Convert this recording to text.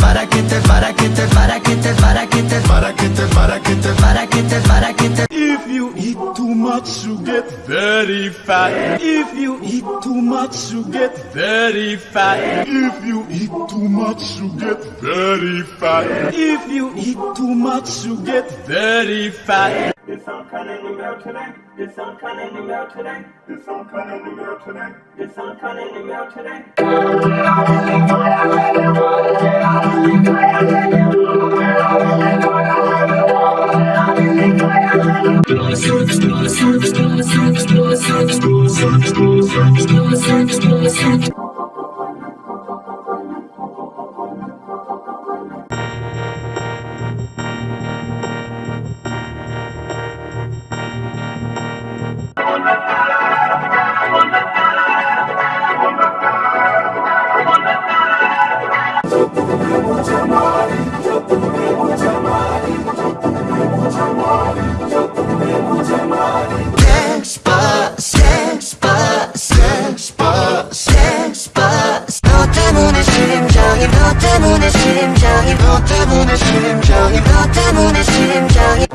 Para que te, para que te, para que te, para que te, para que te, para que te, para que te, para que te. If you eat too much, you get very fat. If you eat too much, you get very fat. If you eat too much, you get very fat. If you eat too much, you get very fat. Did some kind of new mail today? Did some kind of new mail today? Did some kind of new mail today? Did some kind of new mail today? 너 때문에 심장이 너 때문에 심장이 너 때문에 심장이 너 때문에 심장이